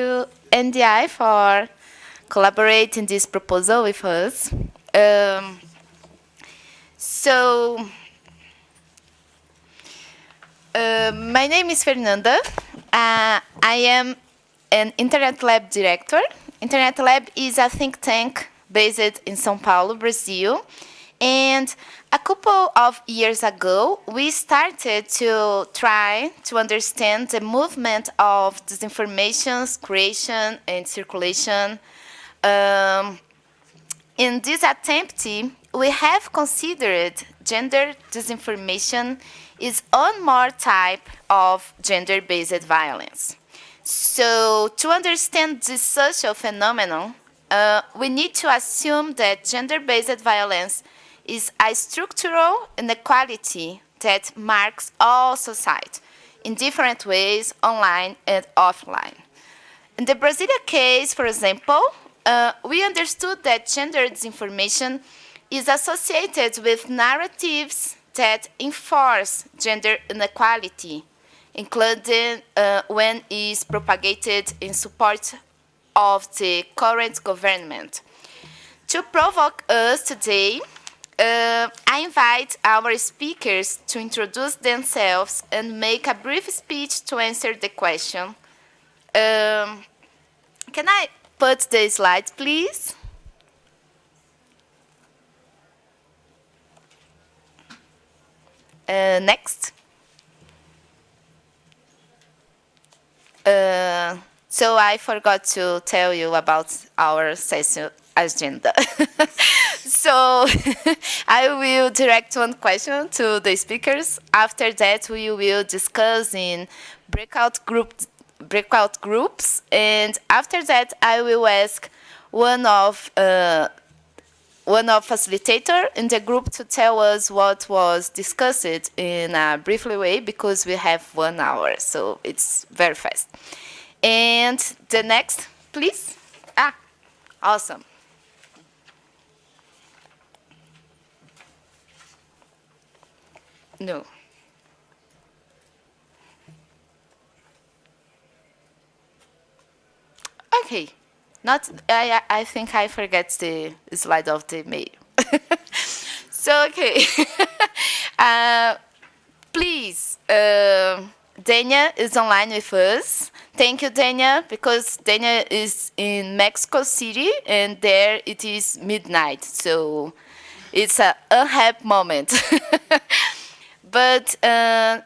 to NDI for collaborating this proposal with us. Um, so, uh, my name is Fernanda. Uh, I am an Internet Lab director. Internet Lab is a think tank based in São Paulo, Brazil. And a couple of years ago, we started to try to understand the movement of disinformation's creation and circulation. Um, in this attempt, we have considered gender disinformation is one more type of gender-based violence. So to understand this social phenomenon, uh, we need to assume that gender-based violence is a structural inequality that marks all society in different ways, online and offline. In the Brazilian case, for example, uh, we understood that gender disinformation is associated with narratives that enforce gender inequality, including uh, when it is propagated in support of the current government. To provoke us today, uh, I invite our speakers to introduce themselves and make a brief speech to answer the question. Um, can I put the slides, please? Uh, next. Uh, so I forgot to tell you about our session agenda. so I will direct one question to the speakers. After that, we will discuss in breakout group breakout groups, and after that, I will ask one of uh, one of facilitator in the group to tell us what was discussed in a briefly way because we have one hour, so it's very fast. And the next, please. Ah, awesome. No. Okay. Not, I, I think I forget the slide of the mail. so, okay. uh, please, uh, Dania is online with us. Thank you, Dania, because Dania is in Mexico City, and there it is midnight. So it's a unhappy moment. but, uh,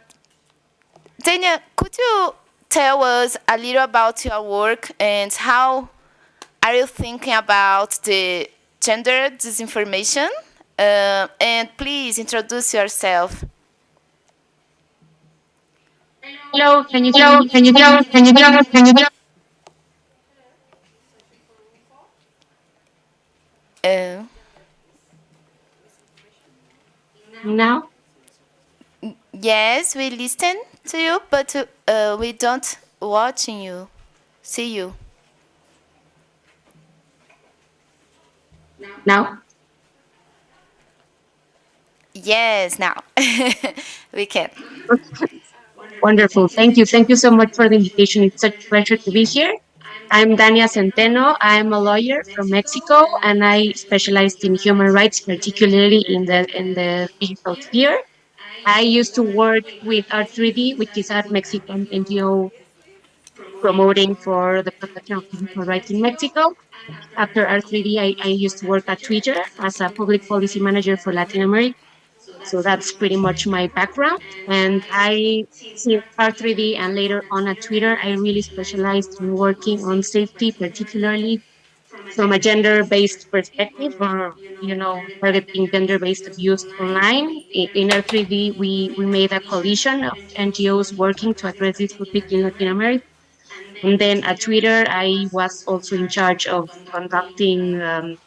Dania, could you tell us a little about your work and how are you thinking about the gender disinformation? Uh, and please introduce yourself. Hello, can you hear me? Can you hear me? Can you hear me? Can you hear Uh, Now? Yes, we listen to you, but uh, we don't watching you, see you. Now? Yes, now we can. Wonderful. Thank you. Thank you so much for the invitation. It's such a pleasure to be here. I'm Dania Centeno. I'm a lawyer from Mexico, and I specialized in human rights, particularly in the in the digital sphere. I used to work with R3D, which is a Mexican NGO promoting for the protection of human rights in Mexico. After R3D, I, I used to work at Twitter as a public policy manager for Latin America. So that's pretty much my background. And I, since R3D and later on at Twitter, I really specialized in working on safety, particularly from a gender-based perspective or, you know, targeting gender-based abuse online. In R3D, we, we made a coalition of NGOs working to address this topic in Latin America. And then at Twitter, I was also in charge of conducting um,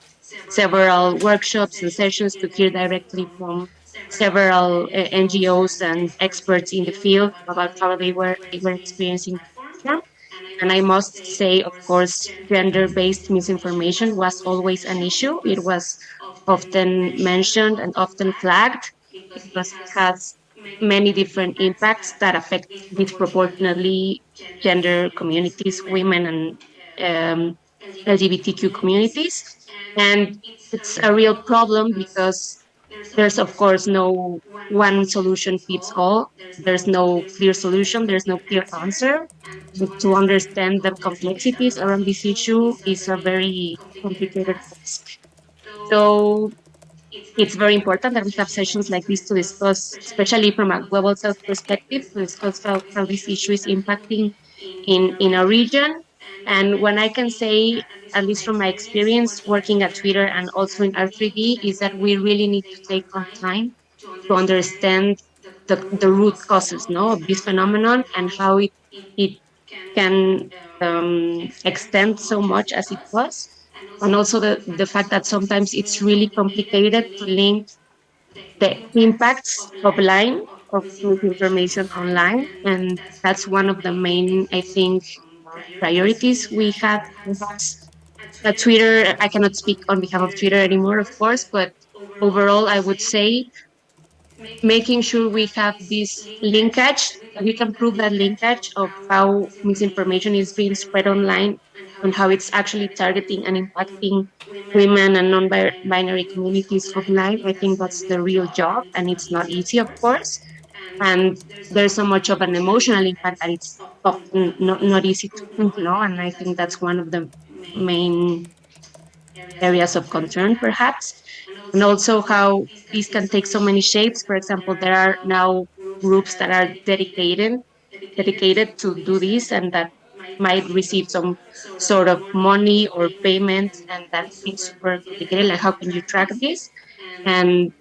several workshops and sessions to hear directly from several uh, NGOs and experts in the field about how they were they were experiencing harm. And I must say, of course, gender-based misinformation was always an issue. It was often mentioned and often flagged because it has many different impacts that affect disproportionately gender communities, women and um, LGBTQ communities. And it's a real problem because there's, of course, no one solution fits all. There's no clear solution. There's no clear answer. But to understand the complexities around this issue is a very complicated task. So it's very important that we have sessions like this to discuss, especially from a global south perspective, to discuss how, how this issue is impacting in, in a region. And when I can say, at least from my experience working at Twitter and also in R3D, is that we really need to take our time to understand the, the root causes no, of this phenomenon and how it, it can um, extend so much as it was. And also the, the fact that sometimes it's really complicated to link the impacts of line of information online. And that's one of the main i think priorities we have at twitter i cannot speak on behalf of twitter anymore of course but overall i would say making sure we have this linkage we can prove that linkage of how misinformation is being spread online and how it's actually targeting and impacting women and non-binary communities online. I think that's the real job, and it's not easy, of course. And there's so much of an emotional impact that it's not, not easy to know, and I think that's one of the main areas of concern, perhaps. And also how these can take so many shapes. For example, there are now groups that are dedicated dedicated to do this and that might receive some sort of money or payment and that's super complicated like how can you track this and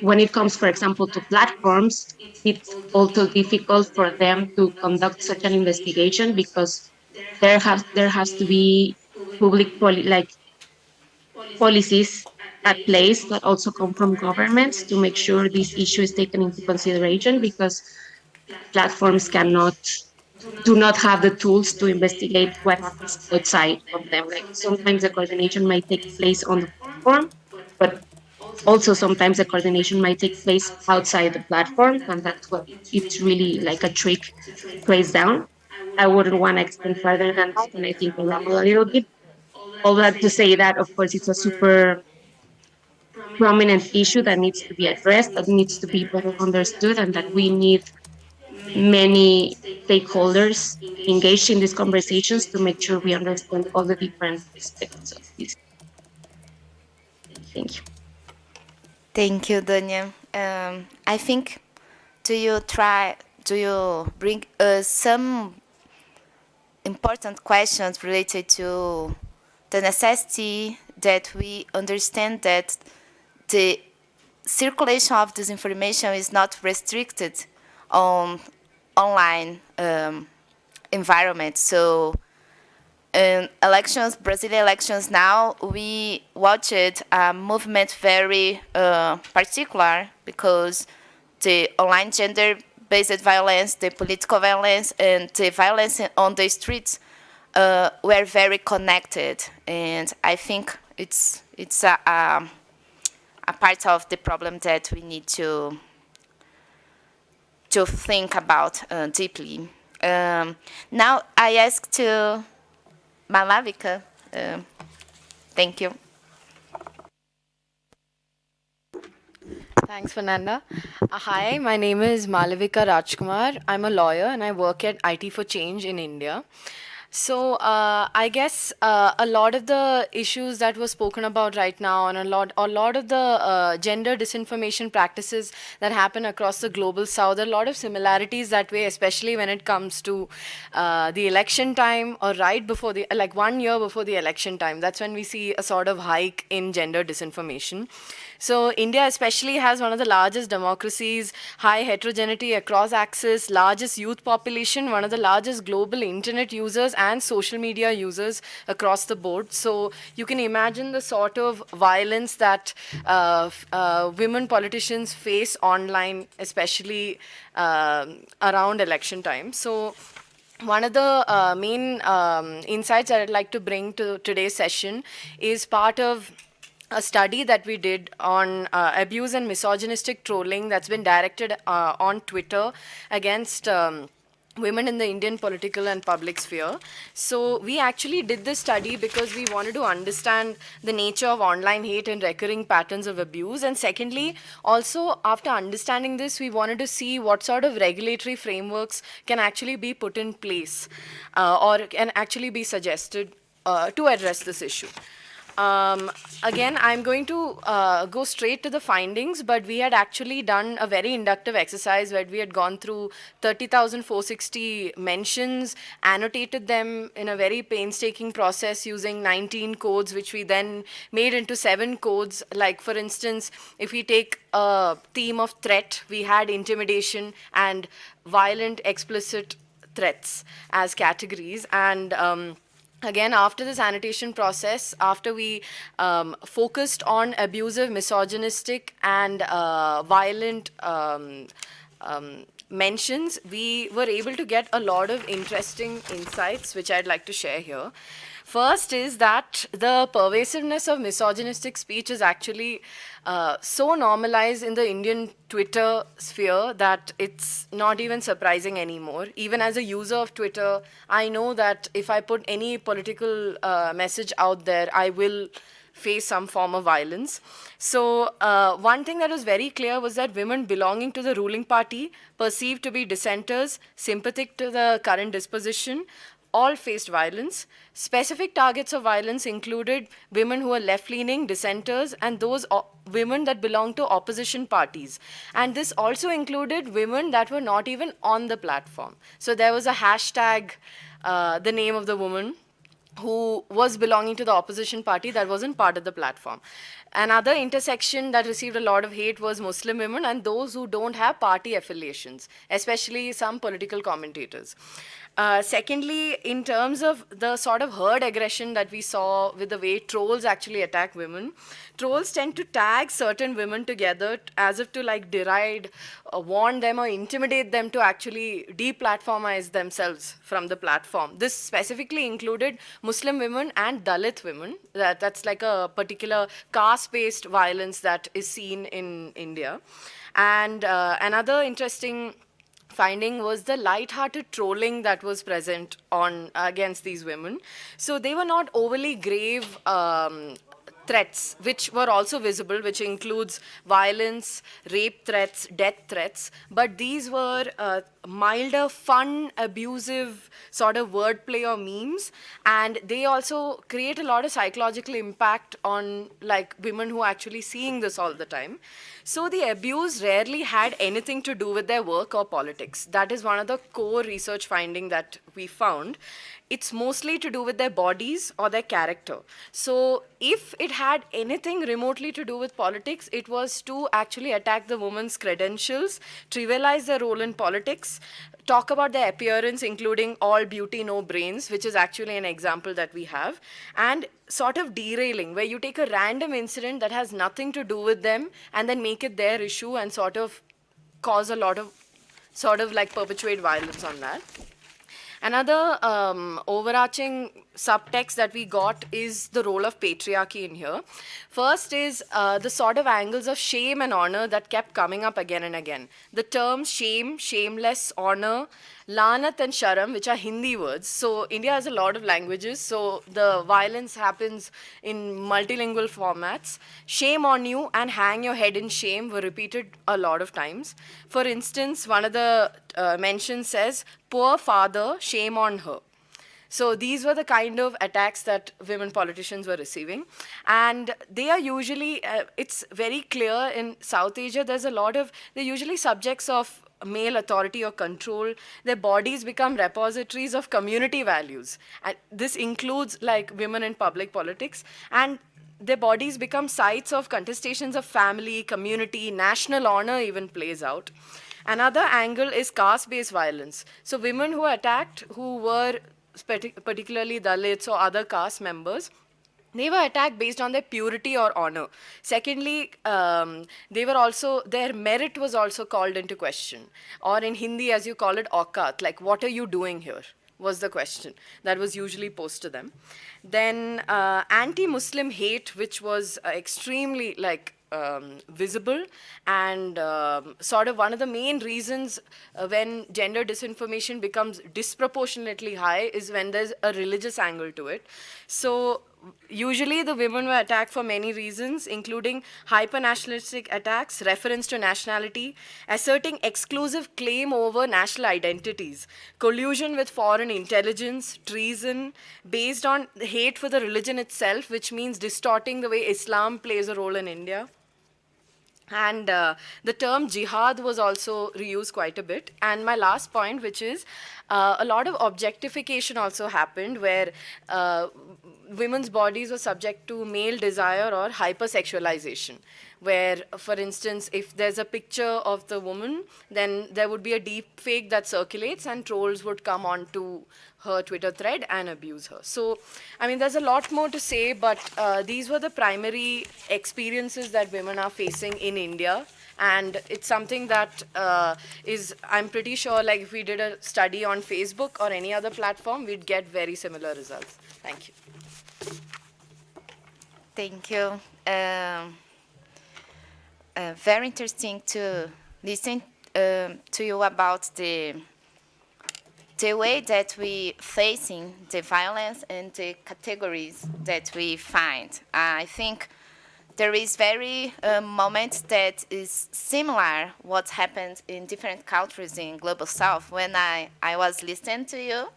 when it comes for example to platforms it's also difficult for them to conduct such an investigation because there has there has to be public poli- like policies at place that also come from governments to make sure this issue is taken into consideration because platforms cannot do not have the tools to investigate what happens outside of them. Like sometimes the coordination might take place on the platform, but also sometimes the coordination might take place outside the platform, and that's what it's really like a trick plays down. I wouldn't want to extend further than that, and I think we'll a little bit. All that to say that, of course, it's a super prominent issue that needs to be addressed, that needs to be better understood, and that we need many stakeholders engaged in these conversations to make sure we understand all the different aspects of this. Thank you. Thank you, Dania. Um, I think, do you try, do you bring uh, some important questions related to the necessity that we understand that the circulation of this information is not restricted on online um, environment. So in elections, Brazilian elections now, we watched a movement very uh, particular because the online gender-based violence, the political violence, and the violence on the streets uh, were very connected. And I think it's, it's a, a, a part of the problem that we need to to think about uh, deeply. Um, now I ask to Malavika. Uh, thank you. Thanks, Fernanda. Uh, hi, my name is Malavika Rajkumar. I'm a lawyer and I work at IT for Change in India. So uh, I guess uh, a lot of the issues that were spoken about right now, and a lot, a lot of the uh, gender disinformation practices that happen across the global south, a lot of similarities that way, especially when it comes to uh, the election time or right before the, like one year before the election time. That's when we see a sort of hike in gender disinformation. So India especially has one of the largest democracies, high heterogeneity across axis, largest youth population, one of the largest global internet users and social media users across the board. So you can imagine the sort of violence that uh, uh, women politicians face online, especially uh, around election time. So one of the uh, main um, insights that I'd like to bring to today's session is part of a study that we did on uh, abuse and misogynistic trolling that's been directed uh, on Twitter against um, women in the Indian political and public sphere. So we actually did this study because we wanted to understand the nature of online hate and recurring patterns of abuse. And secondly, also after understanding this, we wanted to see what sort of regulatory frameworks can actually be put in place uh, or can actually be suggested uh, to address this issue. Um, again, I'm going to uh, go straight to the findings, but we had actually done a very inductive exercise where we had gone through 30,460 mentions, annotated them in a very painstaking process using 19 codes, which we then made into seven codes. Like, for instance, if we take a theme of threat, we had intimidation and violent, explicit threats as categories. And um, again, after this annotation process, after we um, focused on abusive, misogynistic, and uh, violent um, um, mentions, we were able to get a lot of interesting insights, which I'd like to share here. First is that the pervasiveness of misogynistic speech is actually uh, so normalized in the Indian Twitter sphere that it's not even surprising anymore. Even as a user of Twitter, I know that if I put any political uh, message out there, I will face some form of violence. So uh, one thing that was very clear was that women belonging to the ruling party, perceived to be dissenters, sympathetic to the current disposition, all faced violence. Specific targets of violence included women who were left-leaning, dissenters, and those women that belonged to opposition parties. And this also included women that were not even on the platform. So there was a hashtag, uh, the name of the woman, who was belonging to the opposition party that wasn't part of the platform. Another intersection that received a lot of hate was Muslim women and those who don't have party affiliations, especially some political commentators. Uh, secondly, in terms of the sort of herd aggression that we saw with the way trolls actually attack women, trolls tend to tag certain women together as if to like deride, uh, warn them or intimidate them to actually deplatformize themselves from the platform. This specifically included Muslim women and Dalit women. That, that's like a particular caste-based violence that is seen in India. And uh, another interesting finding was the light-hearted trolling that was present on against these women. So they were not overly grave um, threats, which were also visible, which includes violence, rape threats, death threats, but these were uh, milder, fun, abusive sort of wordplay or memes, and they also create a lot of psychological impact on like women who are actually seeing this all the time. So the abuse rarely had anything to do with their work or politics. That is one of the core research finding that we found it's mostly to do with their bodies or their character. So if it had anything remotely to do with politics, it was to actually attack the woman's credentials, trivialize their role in politics, talk about their appearance, including all beauty, no brains, which is actually an example that we have, and sort of derailing, where you take a random incident that has nothing to do with them and then make it their issue and sort of cause a lot of, sort of like perpetuate violence on that. Another um, overarching subtext that we got is the role of patriarchy in here. First is uh, the sort of angles of shame and honor that kept coming up again and again. The terms shame, shameless, honor, lanat and sharam, which are Hindi words. So India has a lot of languages, so the violence happens in multilingual formats. Shame on you and hang your head in shame were repeated a lot of times. For instance, one of the uh, mentions says, poor father, shame on her. So these were the kind of attacks that women politicians were receiving. And they are usually, uh, it's very clear in South Asia, there's a lot of, they're usually subjects of male authority or control. Their bodies become repositories of community values. And this includes like women in public politics. And their bodies become sites of contestations of family, community, national honor even plays out. Another angle is caste-based violence. So women who are attacked, who were particularly Dalits or other caste members, they were attacked based on their purity or honor. Secondly, um, they were also, their merit was also called into question. Or in Hindi, as you call it, aukat, like what are you doing here? was the question that was usually posed to them. Then uh, anti-Muslim hate, which was uh, extremely like um, visible. And um, sort of one of the main reasons uh, when gender disinformation becomes disproportionately high is when there's a religious angle to it. So usually the women were attacked for many reasons, including hyper-nationalistic attacks, reference to nationality, asserting exclusive claim over national identities, collusion with foreign intelligence, treason, based on hate for the religion itself, which means distorting the way Islam plays a role in India. And uh, the term jihad was also reused quite a bit. And my last point, which is uh, a lot of objectification also happened where uh, women's bodies were subject to male desire or hypersexualization where, for instance, if there's a picture of the woman, then there would be a deep fake that circulates and trolls would come onto her Twitter thread and abuse her. So, I mean, there's a lot more to say, but uh, these were the primary experiences that women are facing in India. And it's something that uh, is, I'm pretty sure, like if we did a study on Facebook or any other platform, we'd get very similar results. Thank you. Thank you. Um, uh, very interesting to listen um, to you about the the way that we facing the violence and the categories that we find. I think there is very uh, moment that is similar what happened in different countries in global south. When I, I was listening to you,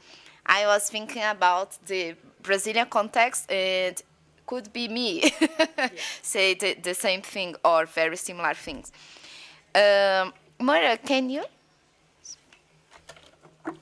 I was thinking about the Brazilian context and could be me yeah. say the, the, same thing or very similar things. Um, Moira, can you?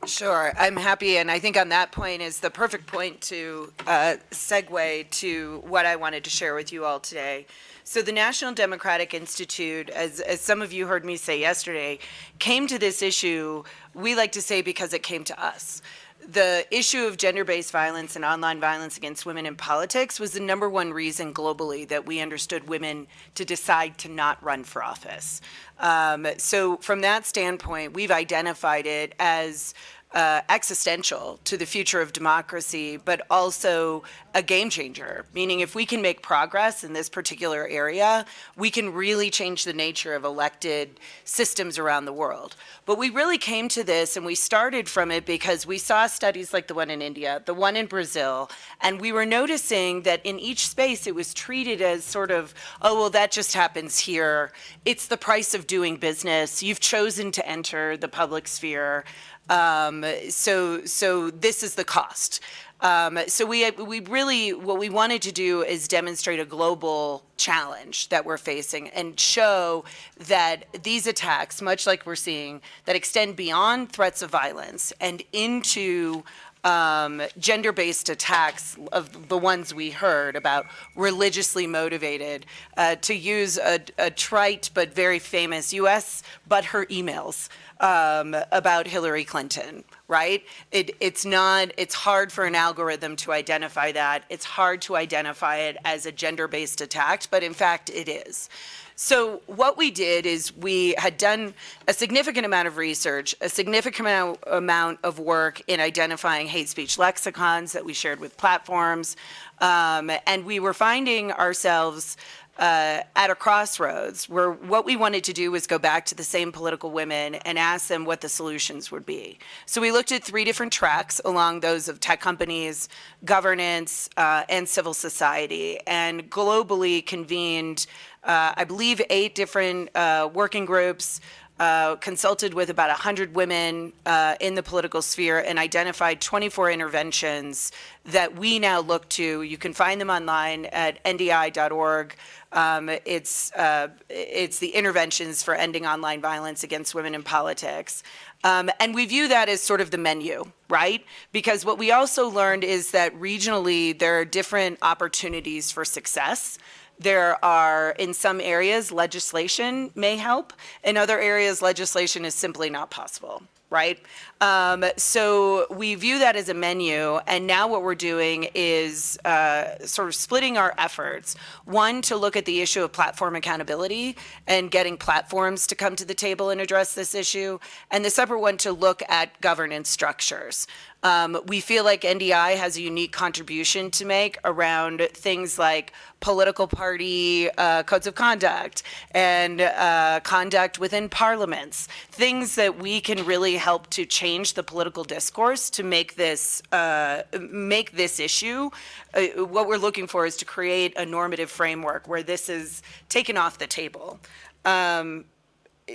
Sure, I'm happy, and I think on that point is the perfect point to uh, segue to what I wanted to share with you all today. So the National Democratic Institute, as, as some of you heard me say yesterday, came to this issue, we like to say because it came to us the issue of gender-based violence and online violence against women in politics was the number one reason globally that we understood women to decide to not run for office. Um, so from that standpoint, we've identified it as uh, existential to the future of democracy, but also a game changer, meaning if we can make progress in this particular area, we can really change the nature of elected systems around the world. But we really came to this and we started from it because we saw studies like the one in India, the one in Brazil, and we were noticing that in each space it was treated as sort of, oh, well, that just happens here. It's the price of doing business. You've chosen to enter the public sphere. Um, so, so this is the cost. Um, so we, we really, what we wanted to do is demonstrate a global challenge that we're facing and show that these attacks, much like we're seeing, that extend beyond threats of violence and into um, gender-based attacks of the ones we heard about religiously motivated, uh, to use a, a, trite but very famous U.S. but her emails um, about Hillary Clinton, right? It, it's not, it's hard for an algorithm to identify that. It's hard to identify it as a gender-based attack, but in fact it is. So what we did is we had done a significant amount of research, a significant amount of work in identifying hate speech lexicons that we shared with platforms, um, and we were finding ourselves uh, at a crossroads where what we wanted to do was go back to the same political women and ask them what the solutions would be. So we looked at three different tracks along those of tech companies, governance, uh, and civil society, and globally convened, uh, I believe, eight different uh, working groups, uh, consulted with about 100 women uh, in the political sphere and identified 24 interventions that we now look to. You can find them online at ndi.org. Um, it's, uh, it's the interventions for ending online violence against women in politics. Um, and we view that as sort of the menu, right? Because what we also learned is that regionally there are different opportunities for success. There are, in some areas, legislation may help. In other areas, legislation is simply not possible right? Um, so we view that as a menu, and now what we're doing is uh, sort of splitting our efforts. One, to look at the issue of platform accountability and getting platforms to come to the table and address this issue, and the separate one to look at governance structures. Um, we feel like NDI has a unique contribution to make around things like political party uh, codes of conduct and uh, conduct within parliaments, things that we can really help to change the political discourse to make this uh, make this issue. Uh, what we're looking for is to create a normative framework where this is taken off the table. Um,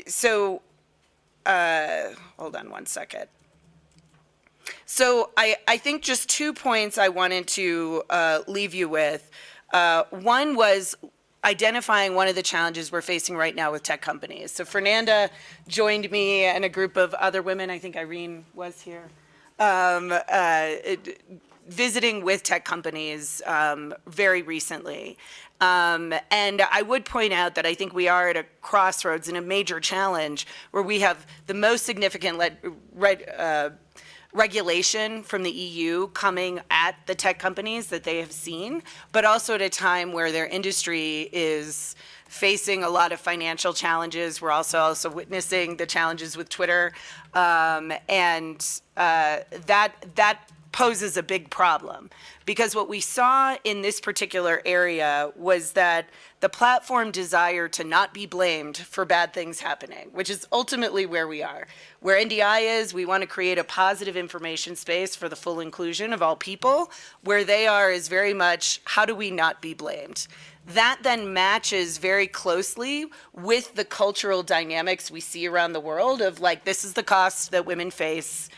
so, uh, hold on one second. So I, I think just two points I wanted to uh, leave you with. Uh, one was identifying one of the challenges we're facing right now with tech companies. So Fernanda joined me and a group of other women, I think Irene was here, um, uh, it, visiting with tech companies um, very recently. Um, and I would point out that I think we are at a crossroads and a major challenge where we have the most significant red, uh, regulation from the EU coming at the tech companies that they have seen, but also at a time where their industry is facing a lot of financial challenges. We're also also witnessing the challenges with Twitter, um, and uh, that that poses a big problem because what we saw in this particular area was that the platform desire to not be blamed for bad things happening, which is ultimately where we are. Where NDI is, we want to create a positive information space for the full inclusion of all people. Where they are is very much, how do we not be blamed? That then matches very closely with the cultural dynamics we see around the world of like, this is the cost that women face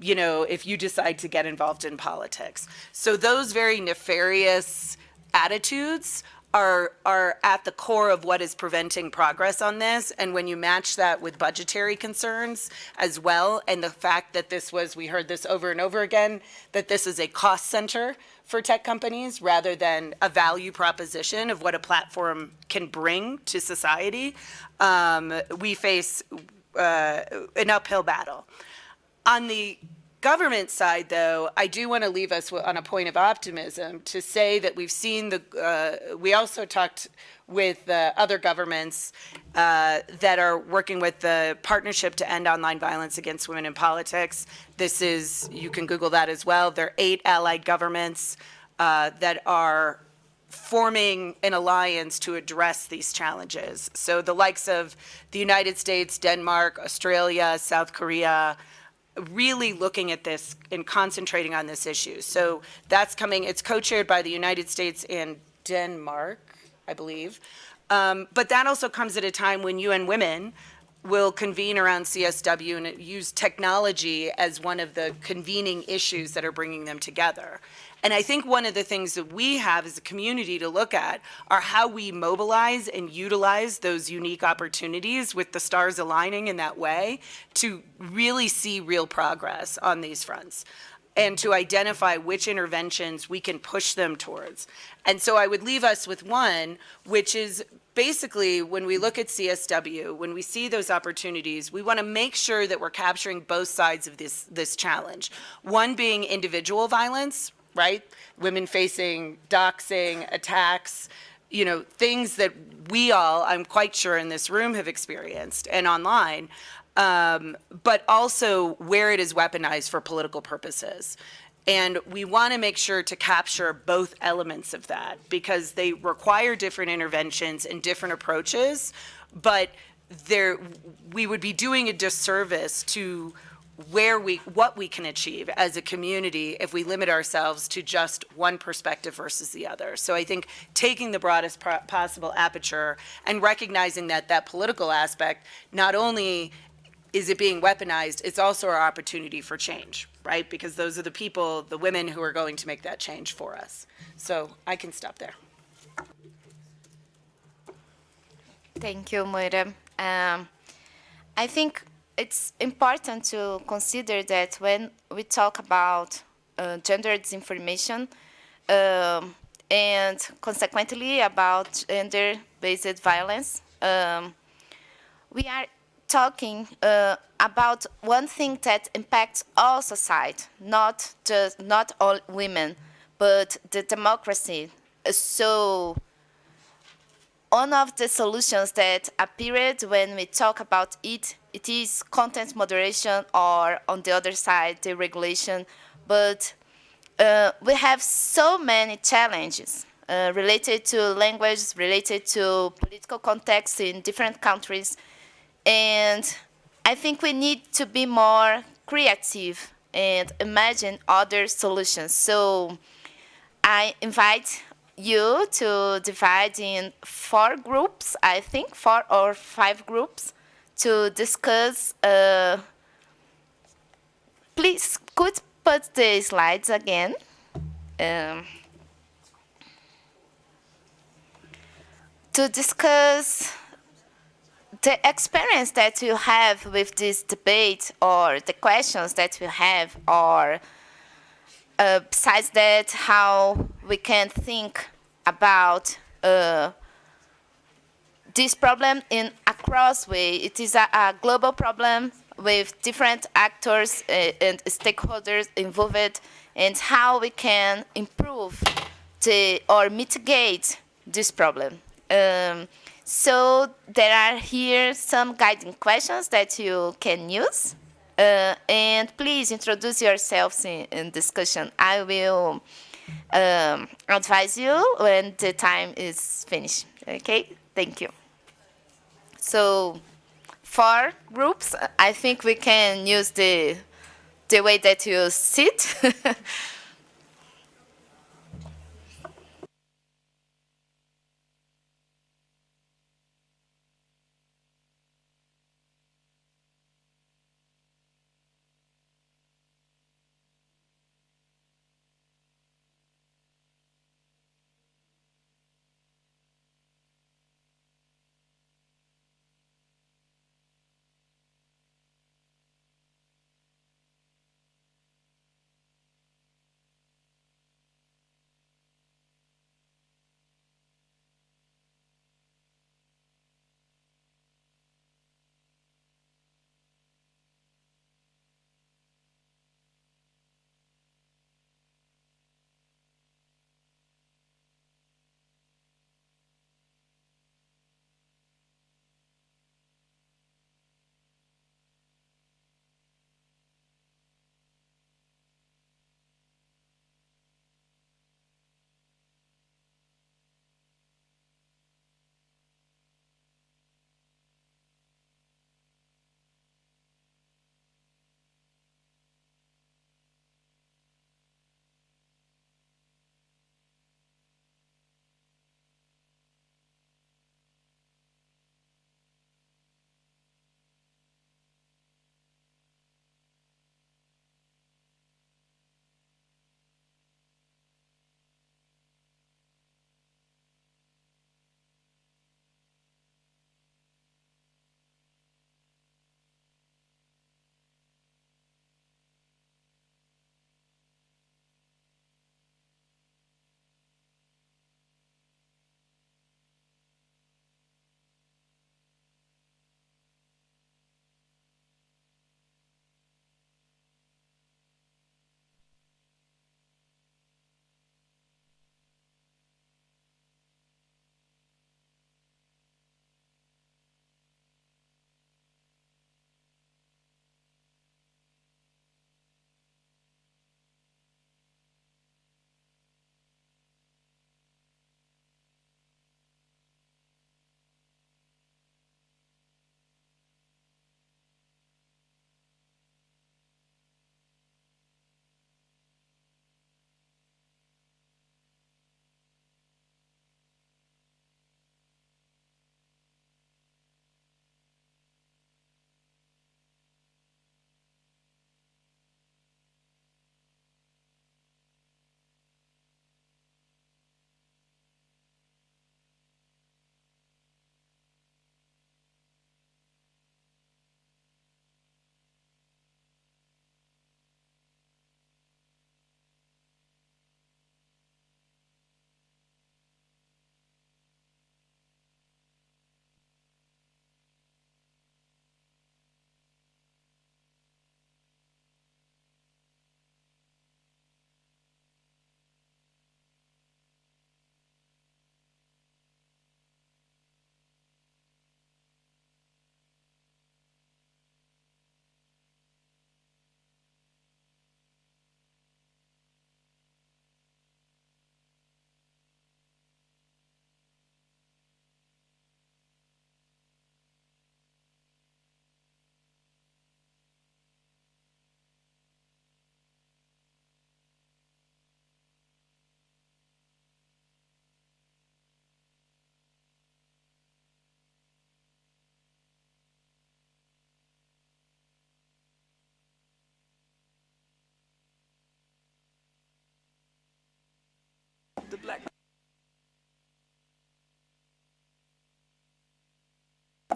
you know, if you decide to get involved in politics. So those very nefarious attitudes are are at the core of what is preventing progress on this and when you match that with budgetary concerns as well and the fact that this was we heard this over and over again that this is a cost center for tech companies rather than a value proposition of what a platform can bring to society um, we face uh, an uphill battle on the government side, though, I do want to leave us on a point of optimism to say that we've seen the, uh, we also talked with uh, other governments uh, that are working with the Partnership to End Online Violence Against Women in Politics. This is, you can Google that as well. There are eight allied governments uh, that are forming an alliance to address these challenges. So the likes of the United States, Denmark, Australia, South Korea, really looking at this and concentrating on this issue. So that's coming, it's co-chaired by the United States and Denmark, I believe. Um, but that also comes at a time when UN Women will convene around CSW and use technology as one of the convening issues that are bringing them together. And I think one of the things that we have as a community to look at are how we mobilize and utilize those unique opportunities with the stars aligning in that way to really see real progress on these fronts and to identify which interventions we can push them towards. And so I would leave us with one, which is basically when we look at CSW, when we see those opportunities, we want to make sure that we're capturing both sides of this, this challenge. One being individual violence, right? Women facing doxing, attacks, you know, things that we all, I'm quite sure in this room have experienced and online, um, but also where it is weaponized for political purposes. And we want to make sure to capture both elements of that because they require different interventions and different approaches, but there, we would be doing a disservice to where we, what we can achieve as a community if we limit ourselves to just one perspective versus the other. So I think taking the broadest possible aperture and recognizing that that political aspect, not only is it being weaponized, it's also our opportunity for change, right? Because those are the people, the women who are going to make that change for us. So I can stop there. Thank you, Moira. Um, I think it's important to consider that when we talk about uh, gender disinformation um, and consequently about gender-based violence, um, we are talking uh, about one thing that impacts all society, not just not all women, but the democracy. So one of the solutions that appeared when we talk about it, it is content moderation or on the other side, the regulation. But uh, we have so many challenges uh, related to language, related to political context in different countries. And I think we need to be more creative and imagine other solutions. So I invite you to divide in four groups, I think, four or five groups to discuss. Uh, please, could put the slides again. Um, to discuss the experience that you have with this debate or the questions that you have or uh, besides that how we can think about uh, this problem in a cross way. It is a, a global problem with different actors uh, and stakeholders involved and how we can improve the, or mitigate this problem. Um, so there are here some guiding questions that you can use. Uh, and please introduce yourselves in, in discussion. I will um, advise you when the time is finished. Okay, thank you. So for groups, I think we can use the, the way that you sit.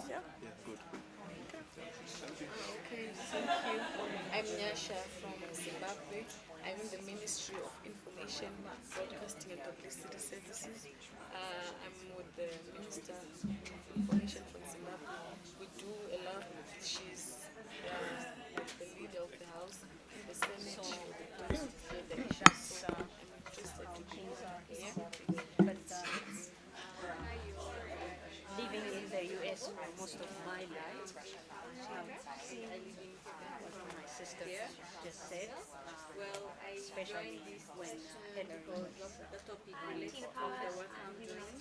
Okay, thank you. I'm Nyasha from Zimbabwe. I'm in the Ministry of Information, Broadcasting and Publicity Services. Uh, I'm with the Minister of Information from Zimbabwe. We do a lot. She's uh, the leader of the House, the Senate, the Constitution, the issues. So I'm interested to be here. but uh, living in the US for most of my life, um, I live in what my sister just said, Well, I especially when ethical the topic related to the work I'm doing.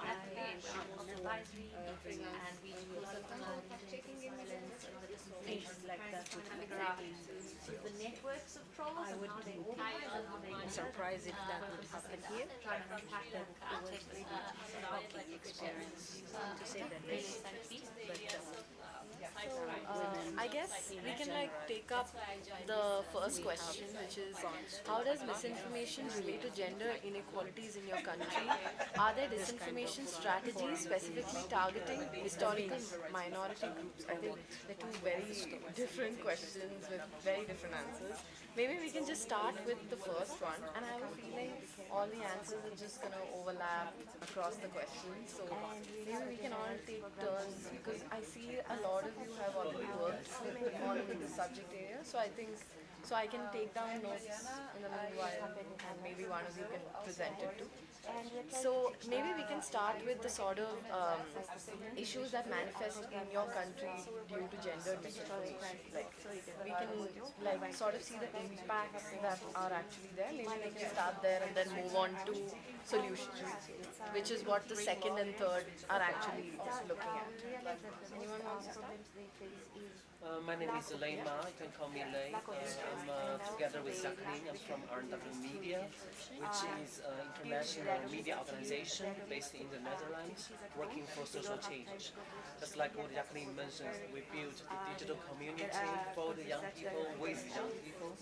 I am also uh, freelance and we do sometimes checking evidence and things like that would exactly the networks of trolls I would be organize and how they surprised if that would uh, happen here. trying to unpack That was really shocking experience to say the least. But uh, Uh, I guess we can like take up the first question, which is how does misinformation relate to gender inequalities in your country? Are there disinformation strategies specifically targeting historical minority groups? I think they're two very different questions with very different answers. Maybe we can just start with the first one, and I have a feeling all the answers are just gonna overlap across the questions. So maybe we can all take turns because I see a lot of you have already worked on the subject area. So I think so I can take down notes in the meanwhile, and maybe one of you can present it too. So maybe we can start with the sort of um, issues that manifest in your country due to gender misinformation. Like we can like sort of see the impacts that are actually there. Maybe we can start there and then move on to solutions, which is what the second and third are actually looking at. Anyone wants to? Uh, my name is Lane Ma. You can call me Lane. Uh, I'm uh, together with Jacqueline. I'm from RNW Media, which is an international media organization based in the Netherlands, working for social change. Just like what Jacqueline mentioned, we build a digital community for the young people, with young people,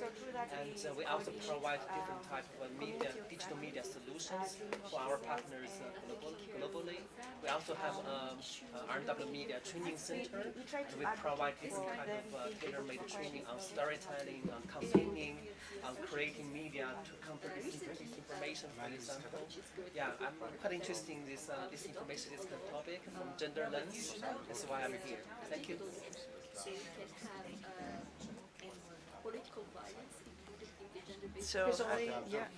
and uh, we also provide different type of media, digital media solutions for our partners uh, global, globally. We also have um, uh, RNW Media Training Center, and we provide different kind of uh, tailor-made training on storytelling, on campaigning, on creating media to counter dis- disinformation, for example. Yeah, I'm quite interested in this uh, disinformation, this kind of topic from gender lens. That's why I'm here. Thank you. so you can have uh, political violence included in the gender-based So, Yeah.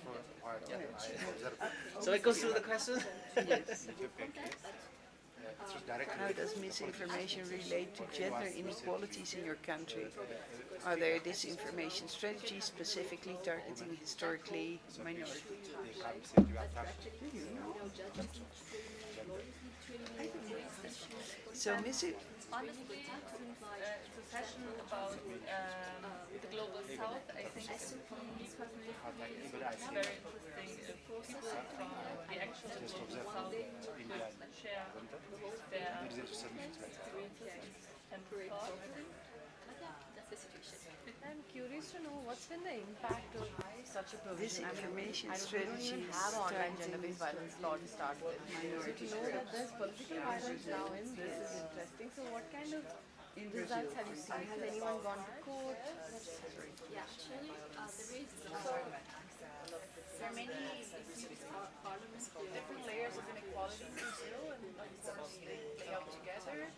So we go through the question. How does misinformation relate to gender inequalities in your country? Are there disinformation strategies specifically targeting historically minorities? So, misi- Honestly, uh, it's a session about um, the global south. I think it's for me personally, it's very interesting if people from the actual global south could share their experiences and thoughts. I'm curious to know what's been the impact of such a provision. I mean, Disinformation I don't, we don't even have online gender-based violence law to start with. So to know that there's political violence now in this is interesting. So what kind of results have you seen? Has anyone gone to court? Yeah, actually, uh, there is so there are many issues. Different layers of inequality in Brazil, and of course they play out together.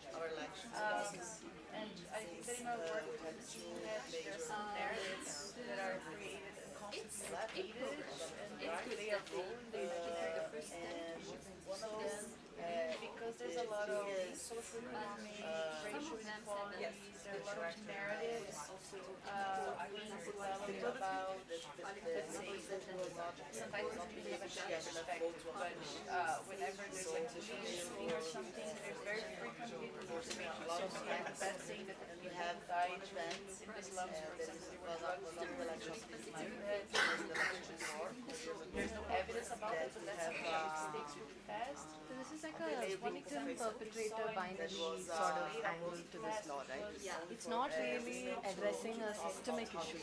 Um, and I think that in our work with the team, um, there are some narratives that are created and constantly repeated, and they are they uh, are the first step. So, because there's a lot of social economic, racial inequalities, there are a lot of narratives, uh, we develop about, let's say, sometimes not really have a gender perspective, but uh, whenever there's like or something, there's very frequently misinformation associated with that saying that the people died in Islam, for example, drugged to death. There's no evidence about it, but that's how mistakes will be passed. This is like a victim perpetrator binary sort of angle to this law, right? It's not really addressing a systemic issue.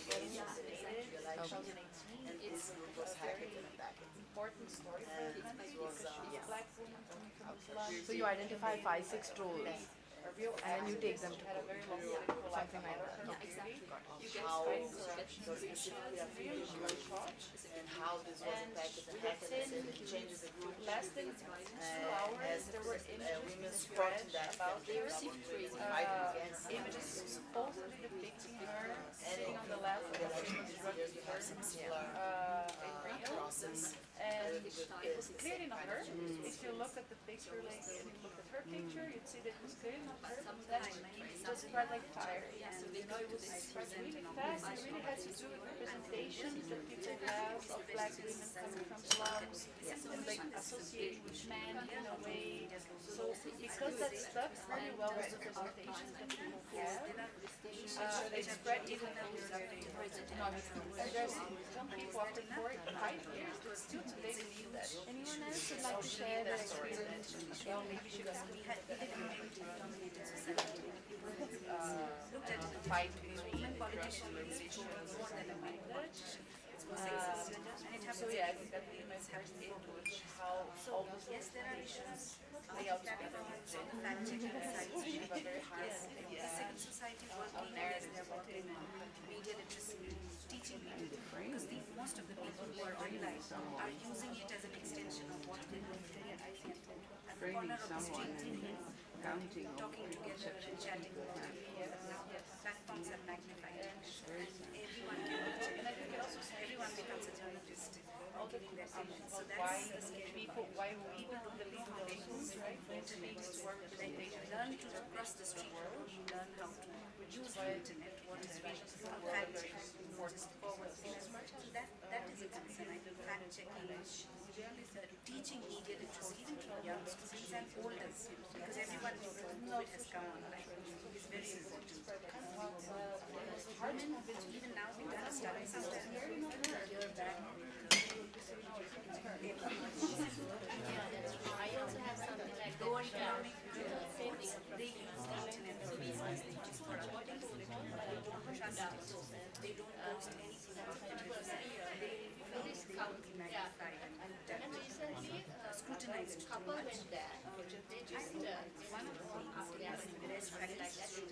Important story for the country because she's a black woman coming from Islam. So you identify five, six trolls a real And then you take them to had a very long political life in America. Yeah, exactly. You get fighting corruption, really and how this was impacted and happened and it changes the group. Less than two hours, there were images supporting spread that about they received Uh, images supposedly depicting her sitting on the left of famous rugby player uh, in Rio. And it was clearly not her. If you look at the picture, like, and you look at her picture, you'd see that it was clearly not her. But then it just spread like fire. And you know, it was spread really fast. It really has to do with representations that people have of black women coming from slums and like associating with men in a way. So because that stuck really well with the representations that people have, uh, it spread even further. And there's some people after four, five years that still Anyone else would like to share their experience? Was uh, fight between politicians and religions and like that. Uh, so yeah, I think that really my first input how all those representations play out together. She have a very hard Second society working as they're working in media literacy, teaching media because the, most of the people who are online are using it as an extension of what they do today. I think at the corner of the street, Counting talking together and chatting over platforms are magnified. Everyone can reach it. Everyone becomes a journalist. The conversations of why people, why we people believe in the rules, right? For intermediates to work learn to cross the street, learn how to use the internet, what is fact checking, what is forward. That, that is a concern, I think, fact checking, teaching media literacy even to young students and elders, because everyone knows that COVID has come online, is very important. Even now, we are studying sometimes, you're back. I also have something like that. economic, they use the internet for business, they just for reporting, they don't trust it, they don't post anything about it, they, they, they magnify and And recently, uh, scrutinize a couple went there. They just, uh, one of the things that is best practice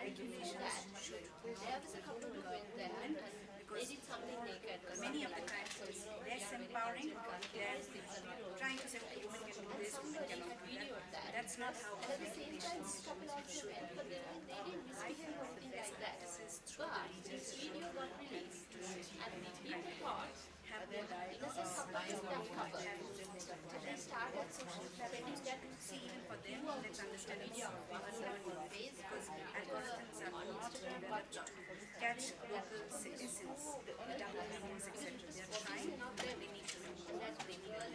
regulations should there was a couple who went there and they did something naked. many of the times it is less empowering than trying to say, okay, can this, that. That's not how And at the but this video got released and people thought, in a sense, couple. So they started spreading that see even for them, let's understand Facebook, algorithms are not developed to catch local citizens, the double meanings, etc. They are trying, they need to And that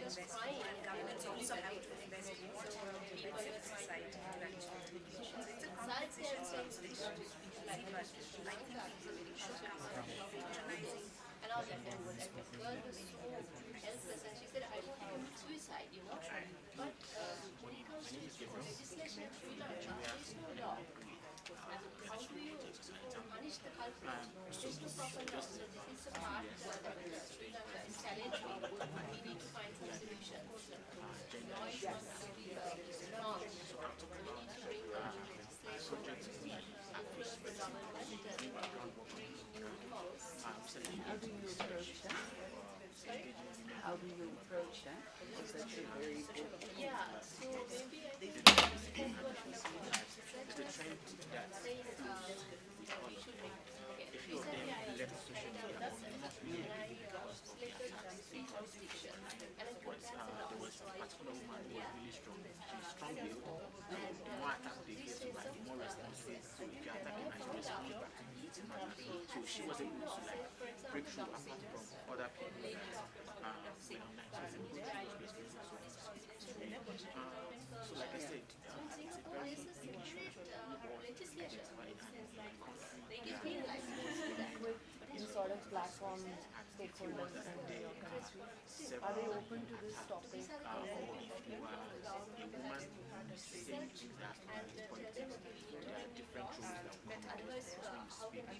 the crying governments also have to invest in what benefits society to actually So it's a compensation conversation. See, but I think people should come up patronizing and all that. And the girl was so helpless and she said, I want to commit suicide, you know. But uh, when it comes to legislation in Sri Lanka, there is no law. How do you punish the culprit? There's no proper law. So this is the part where Sri Lanka is challenging. Laws. How do you approach that? How do you approach that? Because that's a very good Yeah, so maybe I think that's what she said was saying uh, we should make, okay, recently I attended us and I selected three jurisdictions and I put that in the so I chose India, uh, Singapore and uh, three states of uh, and I found out So she was able to like break through apart from other people. Uh, you know, so like I said, uh, it's a very this is separate uh, legislation. They give me a license to do sort of platform stakeholders in. Are they open to this topic? uh, or if you are a woman saying that politics, there are different rules that come into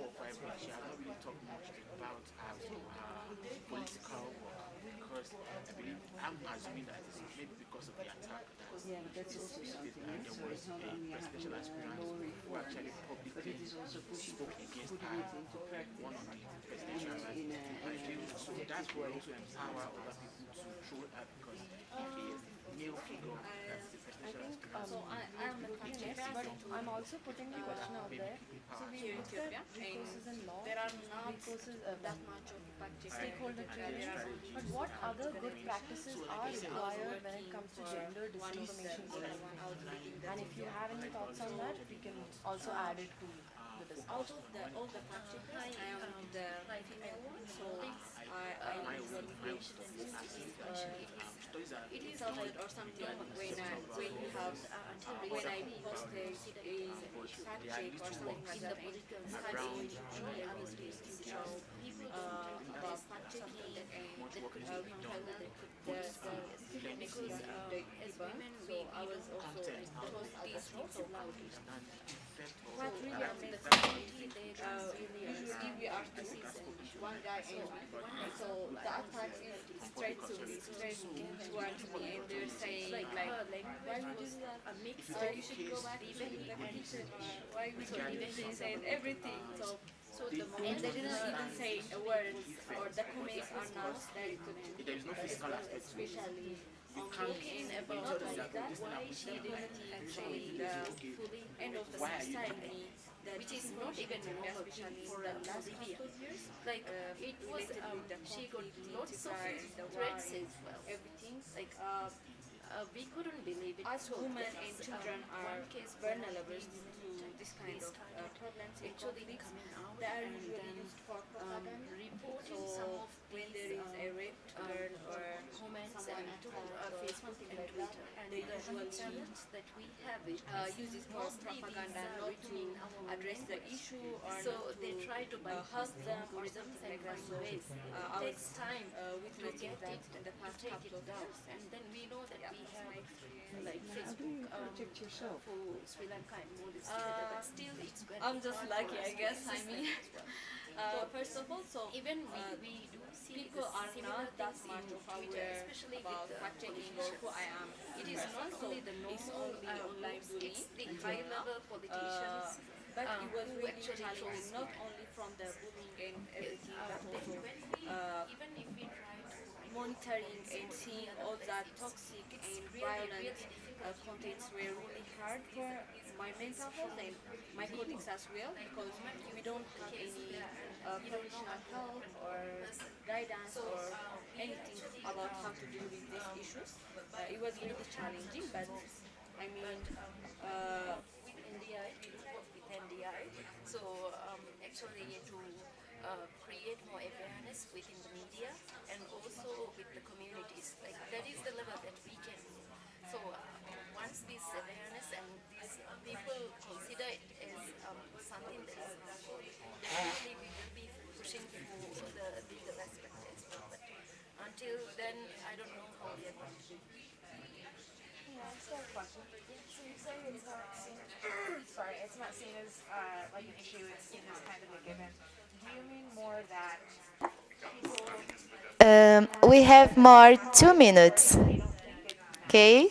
four or five weeks, she has not really talked much about her, her political work because I believe, I'm assuming that it's maybe because of the attack that Yeah, that's also something there was how a uh, aspirant who actually publicly is spoke against her one of the presidential a So that also empower other people to throw her because if a male figure that's the presidential So I, I'm a yes, but I'm also putting the question out there. So we Here in looked at Ethiopia, recourses in law, there are not recourses uh, that much of fact checking. stakeholder training, but what other good practices are required when it comes to gender disinformation training? And if you have any thoughts on that, we can also add it to the discussion. Out of the all the fact checkers, I am the female one, so I I usually finish uh, it is outside or something when I when you have when I post a, fact check or something like that I obviously to show uh, about fact checking and uh, the, the, because uh, as women so I was also post these things so loudly. What really affects uh, usually we are season, one guy and one so the attack is straight to straight towards me and they're saying like, why would do that? Uh, you should go back to the kitchen why would you and everything. So so the and they didn't even say a word or the comments are not is no physical aspect especially You on can't talking you about can't like just that, why she didn't the fully end of the are society that which is not even especially for the last couple of years. Like uh, it was um, she got lots of threats as well. Everything like uh, uh, we couldn't believe it. As women and children are vulnerable to this kind of uh, problems. Actually, they are usually used for propaganda. So when there is a raped girl or comments and uh, Facebook and Twitter, and they usually that we have it uh, use it propaganda, not to address the issue or so they try to bypass them or something like that. So uh, I was time uh, witnessing that in the past couple of years, and then we know that we have like Facebook um, for Sri Lanka and more but still it's I'm just lucky, I guess. I mean, uh, first of all, so even we, uh, we do see people are not that much aware especially about with the fact checking or who I am. It is not only the normal uh, online bullying it's the high-level politicians. Uh, but um, it was really actually challenging, not only from the bullying and everything, but also uh, even if we try to monitoring and seeing all that toxic and violent uh, contents were really hard for my mental health and my colleagues as well because we don't have any uh, professional help or guidance or anything about how to deal with these issues. Uh, it was really challenging, but I mean, uh, with NDI, we do work with NDI. So um, actually to uh, create more awareness within the media and also with the communities. Like that is the level that we can. So uh, once this awareness and these people consider it as um, something that is harmful, definitely we will be pushing for the legal aspect as well. But until then, I don't know how we are going to do. Yeah, I still have a question. So you it's not seen, sorry, it's not seen as uh, like an issue, it's seen as kind of a given. Do you mean more that people Um, we have more two minutes. Okay.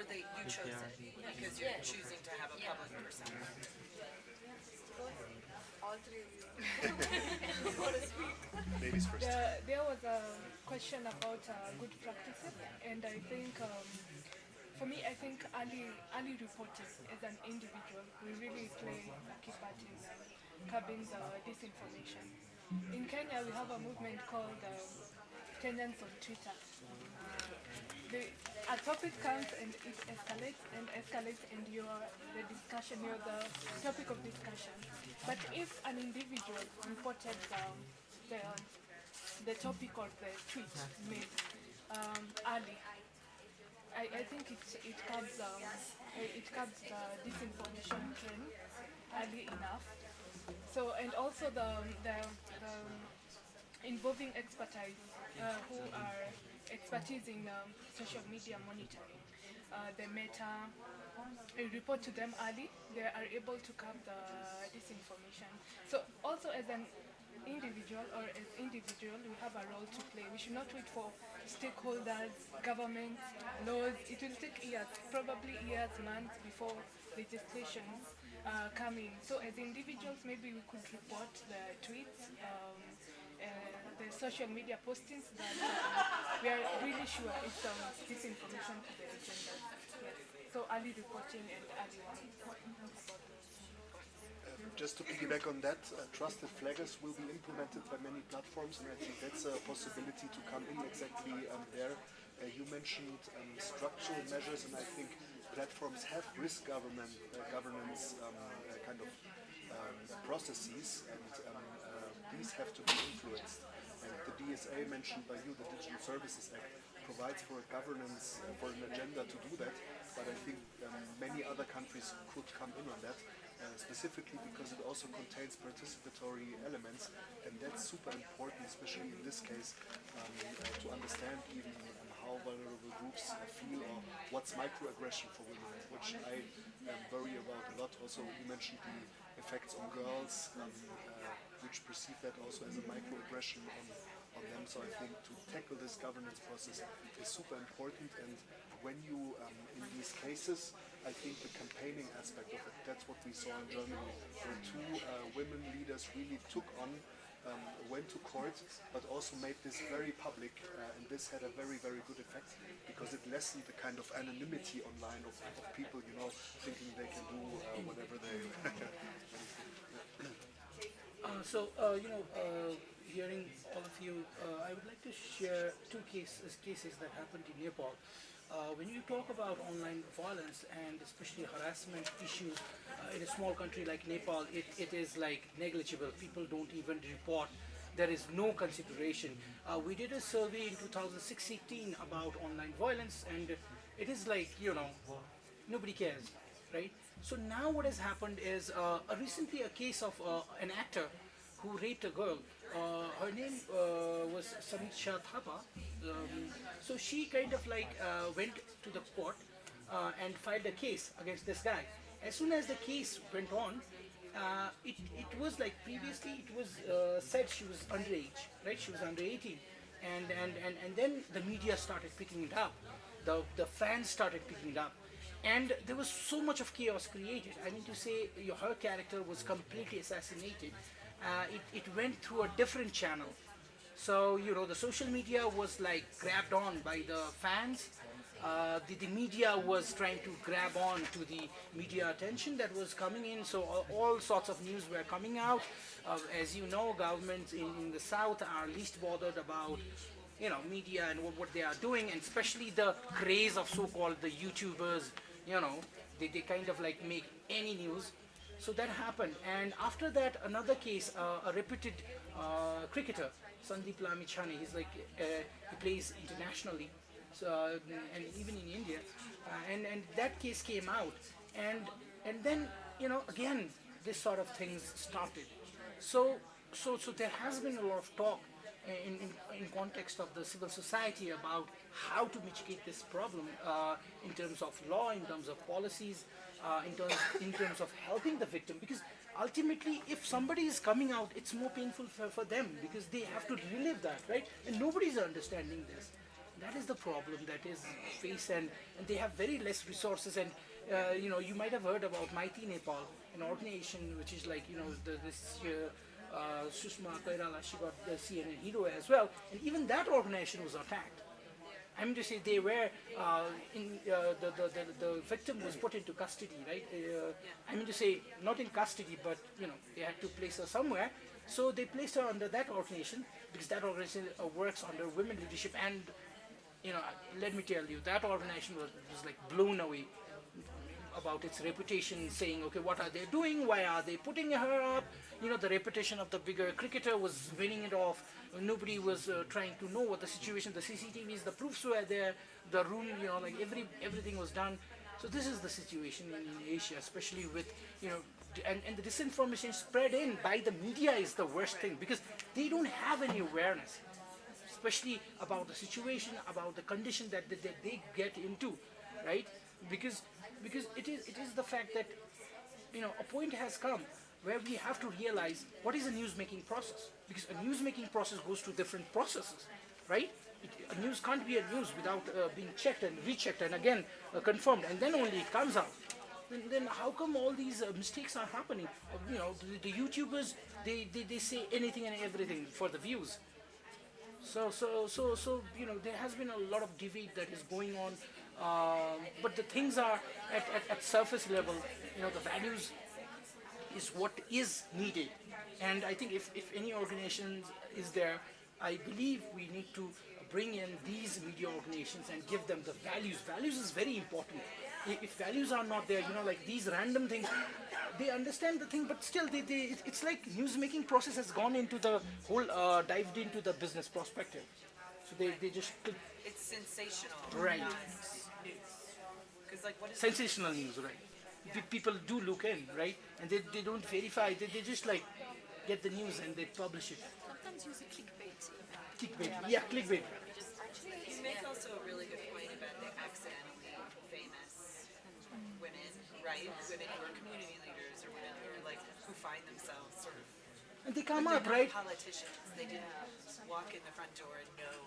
Or that you chose it because you're Yeah. choosing to have a Yeah. public persona. all three of you. Ladies first. There, there was a question about uh, good practices, and I think, um, for me, I think early, early reporting as an individual, we really play a key part in uh, curbing the disinformation. In Kenya, we have a movement called uh, Kenyans on Twitter. The, a topic comes and it escalates and escalates and you're the discussion, you're the topic of discussion. But if an individual reported um, the, the topic or the tweet made um, early, I, I think it, it curbs, um, it curbs the disinformation trend early enough. So, and also the, the, the involving expertise uh, who are expertise in um, social media monitoring. Uh, the meta, report to them early, they are able to curb the disinformation. So also as an individual or as individual, we have a role to play. We should not wait for stakeholders, governments, laws. It will take years, probably years, months before legislations uh, come in. So as individuals, maybe we could report the tweets, um, uh, the social media postings that uh, we are really sure it's um, disinformation to the agenda. Yes. So early reporting and early warning. Just to piggyback on that, uh, trusted flaggers will be implemented by many platforms, and I think that's a possibility to come in exactly um, there. Uh, you mentioned um, structural measures, and I think platforms have risk government, uh, governance um, uh, kind of um, processes, and um, uh, these have to be influenced. The DSA mentioned by you, the Digital Services Act, provides for a governance, uh, for an agenda to do that, but I think um, many other countries could come in on that. Uh, specifically because it also contains participatory elements and that's super important, especially in this case, um, uh, to understand even um, how vulnerable groups feel or what's microaggression for women, which I um, worry about a lot. Also, you mentioned the effects on girls, um, which perceive that also as a microaggression on, on them. So I think to tackle this governance process is super important and when you, um, in these cases, I think the campaigning aspect of it, that's what we saw in Germany, where two uh, women leaders really took on, um, went to court, but also made this very public, uh, and this had a very, very good effect, because it lessened the kind of anonymity online of, of people, you know, thinking they can do uh, whatever they... Uh, so, uh, you know, uh, hearing all of you, uh, I would like to share two cases, cases that happened in Nepal. Uh, when you talk about online violence and especially harassment issues uh, in a small country like Nepal, it, it is like negligible. People don't even report. There is no consideration. Uh, we did a survey in 2016 about online violence and it is like, you know, nobody cares, right? So now what has happened is uh, recently a case of uh, an actor who raped a girl. Uh, her name uh, was Samiksha Thapa. Um, so she kind of like uh, went to the court uh, and filed a case against this guy. As soon as the case went on, it, it was like previously it was said she was underage, right? She was under 18. And, and, and, and then the media started picking it up. The, the fans started picking it up. And there was so much of chaos created. I mean to say, your, her character was completely assassinated uh, it, it went through a different channel. So, you know, the social media was like grabbed on by the fans. Uh, the, the, media was trying to grab on to the media attention that was coming in. So all, all sorts of news were coming out. Uh, as you know, governments in, in, the south are least bothered about you know, media and what, what they are doing, and especially the craze of so-called the YouTubers, you know, they, they kind of like make any news so that happened. And after that, another case, uh, a reputed uh, cricketer, Sandeep Lamichhane, he's like, uh, he plays internationally, so, uh, and even in India. Uh, and, and that case came out. And, and then, you know, again, this sort of things started. So, so, so there has been a lot of talk in, in, in, context of the civil society about how to mitigate this problem uh, in terms of law, in terms of policies, uh, in, terms, in terms of helping the victim. Because ultimately if somebody is coming out it's more painful for, for them because they have to relive that right? And nobody's understanding this. That is the problem that is faced and, and they have very less resources. And uh, you know you might have heard about Maiti Nepal an organization which is like you know the, this uh, Sushma Koirala she got the CNN hero as well and even that organization was attacked I mean to say they were uh, in uh, the, the, the the victim was put into custody, right? Uh, I mean to say not in custody, but you know they had to place her somewhere. So they placed her under that organization because that organization uh, works under women leadership and you know let me tell you that organization was, was like blown away about its reputation, saying, okay, what are they doing? Why are they putting her up? You know, the reputation of the bigger cricketer was winning it off. Nobody was uh, trying to know what the situation, the CCTVs, the proofs were there, the room, you know, like every everything was done. So this is the situation in, Asia, especially with, you know, and, and the disinformation spread in by the media is the worst thing because they don't have any awareness, especially about the situation, about the condition that, that, that they get into, right? Because because it is it is the fact that you know a point has come where we have to realize what is a news making process. Because a news making process goes through different processes right? It, a news can't be a news without uh, being checked and rechecked and again uh, confirmed and then only it comes out. Then, then how come all these uh, mistakes are happening? Uh, you know the, the youtubers they, they they say anything and everything for the views. So so so so you know there has been a lot of debate that is going on um, but the things are at, at, at surface level, you know, the values is what is needed. And I think if, if any organization is there, I believe we need to bring in these media organizations and give them the values. Values is very important. If values are not there, you know, like these random things, they understand the thing, but still, they, they, it's like news making process has gone into the whole, uh, dived into the business perspective. So they, they just... It's sensational. Right like what is sensational news, right? P people do look in, right? And they, they don't verify, they, they just like get the news and they publish it. Sometimes use a clickbait. Clickbait, yeah, clickbait. You make also a really good point about the accidentally famous women, right? Women who are community leaders or women who are like, who find themselves sort of and they come up, right? Politicians, they didn't walk in the front door and know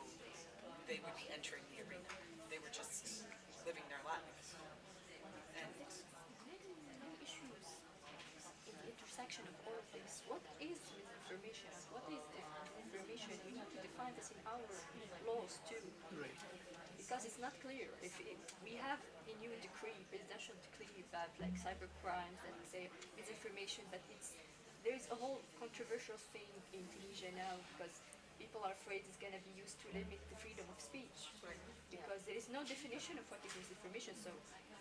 they would be entering the arena. They were just living their lives. Intersection of all of this. What is misinformation? What is information? We need to define this in our laws too. Right. Because it's not clear. If, if we have a new decree, presidential decree about like cyber crimes and say misinformation, but it's there is a whole controversial thing in Tunisia now because people are afraid it's going to be used to limit the freedom of speech. Right. Because there is no definition of what is misinformation. So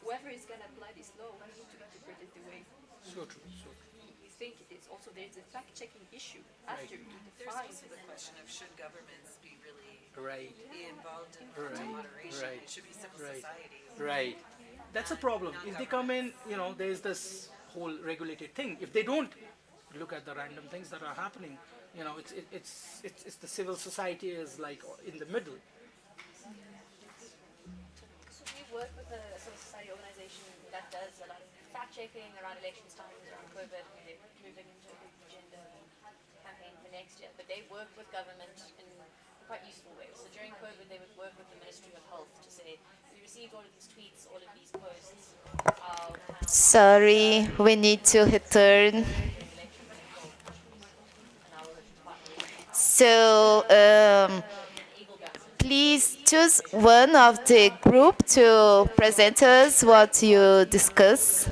whoever is going to apply this law, we need to interpret it the way. So true. So true think it is also there's a fact-checking issue after right. you define. There's also the question of should governments be really right. be involved in right. moderation? Right. It should be civil right. society. Right. That's a problem. If they come in, you know, there's this whole regulated thing. If they don't look at the random things that are happening, you know, it's it, it's, it's it's the civil society is like in the middle. So we work with a civil society organization that does a lot of fact checking around elections times, around COVID, they're moving into a gender campaign for next year. But they work with government in quite useful ways. So during COVID, they would work with the Ministry of Health to say, we received all of these tweets, all of these posts. Sorry, we need to return. So, um, please choose one of the group to present us what you discuss.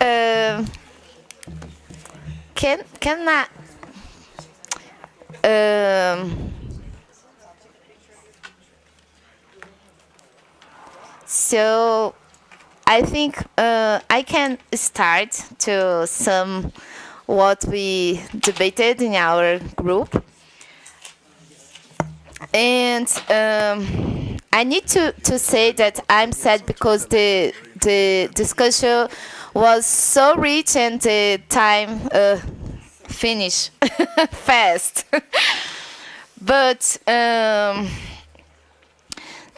Uh, can can I? Um, so I think uh, I can start to some what we debated in our group. And um, I need to, to say that I'm sad because the, the discussion was so rich and the time uh, finished fast. but um,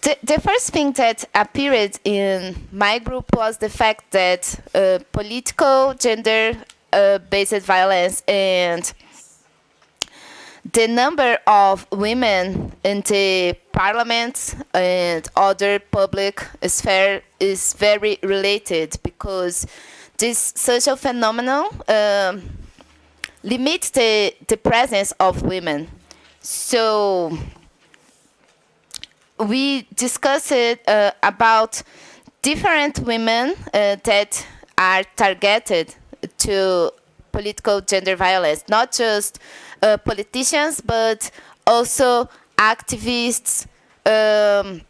the, the first thing that appeared in my group was the fact that uh, political gender-based uh, violence and the number of women in the parliament and other public sphere is very related because this social phenomenon um, limits the, the presence of women. So we discussed uh, about different women uh, that are targeted to political gender violence, not just uh, politicians, but also activists, um,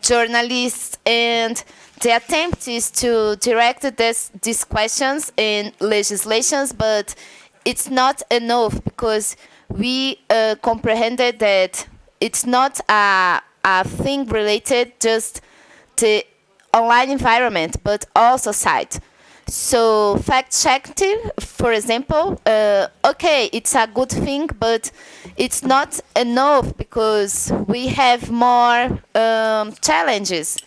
journalists, and the attempt is to direct this, these questions in legislations, but it's not enough because we uh, comprehended that it's not a, a thing related just to online environment, but also site. So fact checking, for example, uh, okay, it's a good thing, but it's not enough because we have more um, challenges.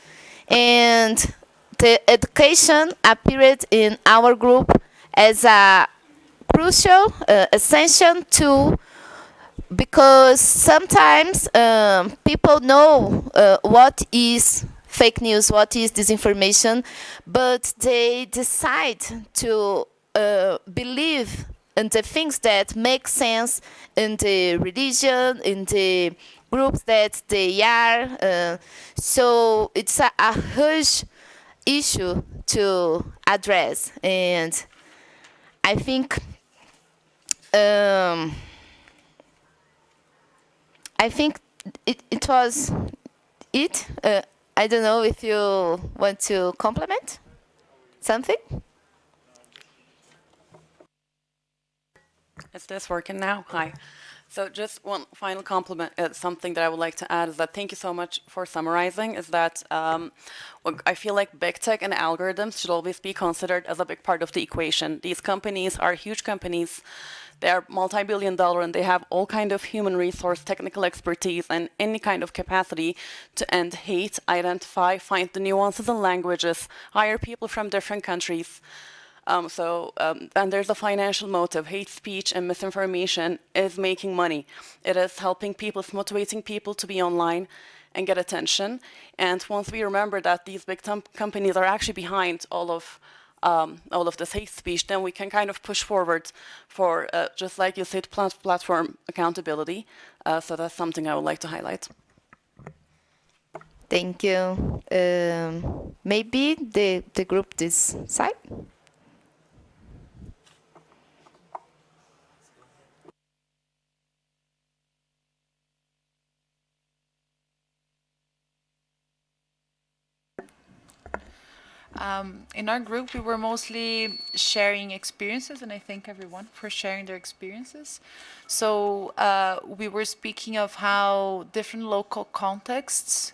And the education appeared in our group as a crucial, uh, essential tool because sometimes um, people know uh, what is fake news, what is disinformation, but they decide to uh, believe in the things that make sense in the religion, in the groups that they are. Uh, so it's a, a huge issue to address, and I think. Um, I think it, it was it. Uh, I don't know if you want to compliment something. Is this working now? Hi. So just one final compliment, uh, something that I would like to add is that thank you so much for summarizing, is that um, I feel like big tech and algorithms should always be considered as a big part of the equation. These companies are huge companies they are multi-billion dollar and they have all kind of human resource, technical expertise, and any kind of capacity to end hate, identify, find the nuances in languages, hire people from different countries. Um, so, um, and there's a financial motive. Hate speech and misinformation is making money. It is helping people, it's motivating people to be online and get attention. And once we remember that these big companies are actually behind all of um, all of this hate speech, then we can kind of push forward for, uh, just like you said, plat platform accountability. Uh, so that's something I would like to highlight. Thank you. Um, maybe the, the group this side? Um, in our group, we were mostly sharing experiences, and I thank everyone for sharing their experiences. So uh, we were speaking of how different local contexts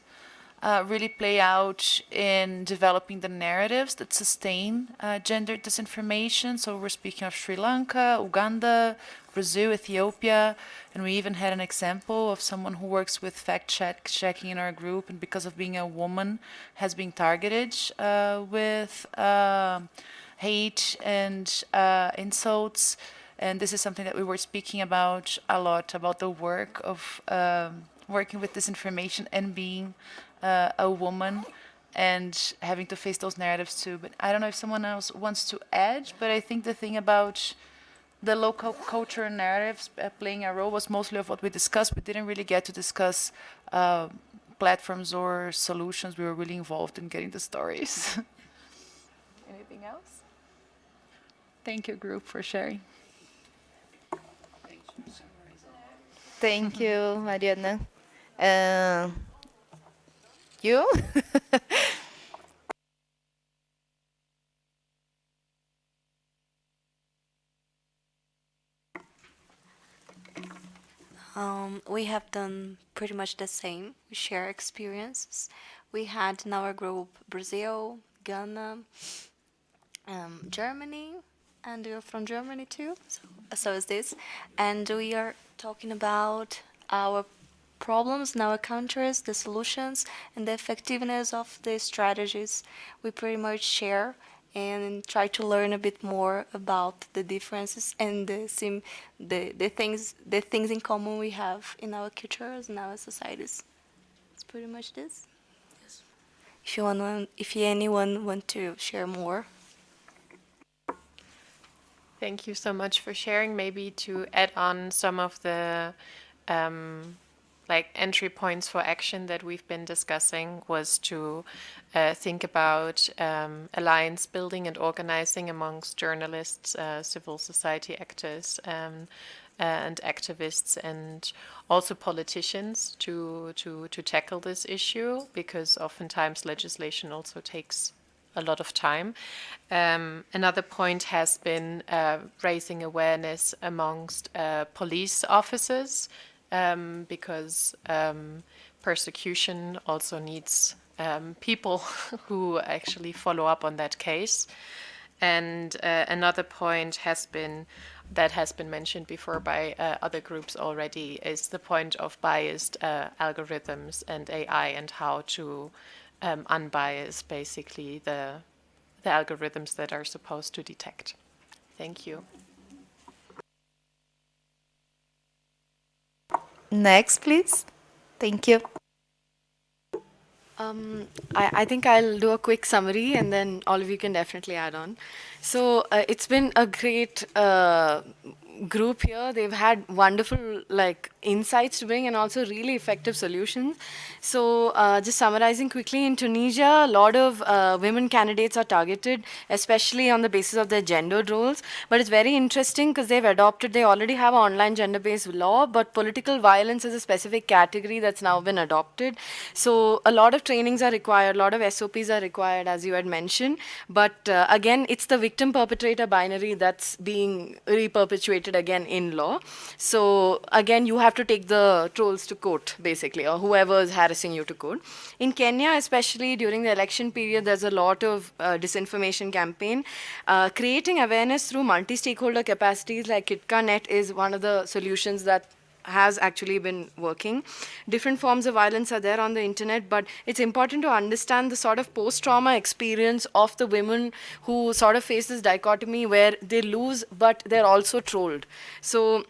uh, really play out in developing the narratives that sustain uh, gender disinformation. So we're speaking of Sri Lanka, Uganda, Brazil, Ethiopia, and we even had an example of someone who works with fact check checking in our group, and because of being a woman, has been targeted uh, with uh, hate and uh, insults. And this is something that we were speaking about a lot about the work of um, working with disinformation and being uh, a woman and having to face those narratives too. But I don't know if someone else wants to add, but I think the thing about the local culture narratives uh, playing a role was mostly of what we discussed. We didn't really get to discuss uh, platforms or solutions. We were really involved in getting the stories. Anything else? Thank you, group, for sharing. Thank you, Mariana. Uh, you? Um, we have done pretty much the same. We share experiences. We had in our group Brazil, Ghana, um, Germany, and you're from Germany too. So, so is this, and we are talking about our problems in our countries, the solutions, and the effectiveness of the strategies we pretty much share and try to learn a bit more about the differences and the sim the, the things the things in common we have in our cultures and our societies. It's pretty much this. Yes. If you want, if anyone want to share more. Thank you so much for sharing. Maybe to add on some of the um, like entry points for action that we've been discussing was to uh, think about um, alliance building and organizing amongst journalists, uh, civil society actors, um, uh, and activists, and also politicians to to to tackle this issue because oftentimes legislation also takes a lot of time. Um, another point has been uh, raising awareness amongst uh, police officers um, because um, persecution also needs um, people who actually follow up on that case. And uh, another point has been that has been mentioned before by uh, other groups already is the point of biased uh, algorithms and AI and how to um, unbias basically the the algorithms that are supposed to detect. Thank you. Next, please. Thank you. Um, I, I, think I'll do a quick summary and then all of you can definitely add on. So uh, it's been a great uh, group here. They've had wonderful like insights to bring and also really effective solutions. So uh, just summarizing quickly, in Tunisia, a lot of uh, women candidates are targeted, especially on the basis of their gendered roles. But it's very interesting because they've adopted, they already have online gender-based law, but political violence is a specific category that's now been adopted. So a lot of trainings are required, a lot of SOPs are required, as you had mentioned. But uh, again, it's the victim-perpetrator binary that's being reperpetuated again in law. So again, you have to take the trolls to court, basically, or whoever is harassing you to court. In Kenya, especially during the election period, there's a lot of uh, disinformation campaign. Uh, creating awareness through multi-stakeholder capacities like KICTANet is one of the solutions that has actually been working. Different forms of violence are there on the internet, but it's important to understand the sort of post-trauma experience of the women who sort of face this dichotomy where they lose, but they're also trolled. So